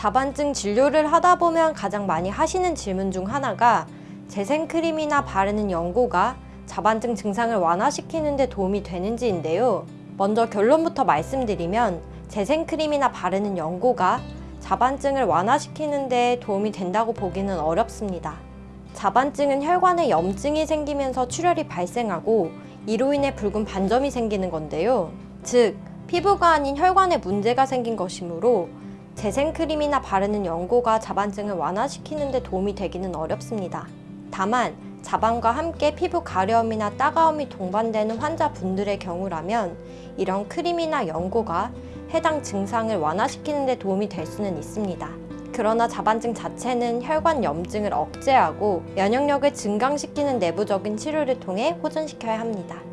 자반증 진료를 하다 보면 가장 많이 하시는 질문 중 하나가 재생크림이나 바르는 연고가 자반증 증상을 완화시키는 데 도움이 되는지인데요. 먼저 결론부터 말씀드리면 재생크림이나 바르는 연고가 자반증을 완화시키는 데 도움이 된다고 보기는 어렵습니다. 자반증은 혈관에 염증이 생기면서 출혈이 발생하고 이로 인해 붉은 반점이 생기는 건데요. 즉, 피부가 아닌 혈관에 문제가 생긴 것이므로 재생크림이나 바르는 연고가 자반증을 완화시키는 데 도움이 되기는 어렵습니다. 다만 자반과 함께 피부 가려움이나 따가움이 동반되는 환자분들의 경우라면 이런 크림이나 연고가 해당 증상을 완화시키는 데 도움이 될 수는 있습니다. 그러나 자반증 자체는 혈관 염증을 억제하고 면역력을 증강시키는 내부적인 치료를 통해 호전시켜야 합니다.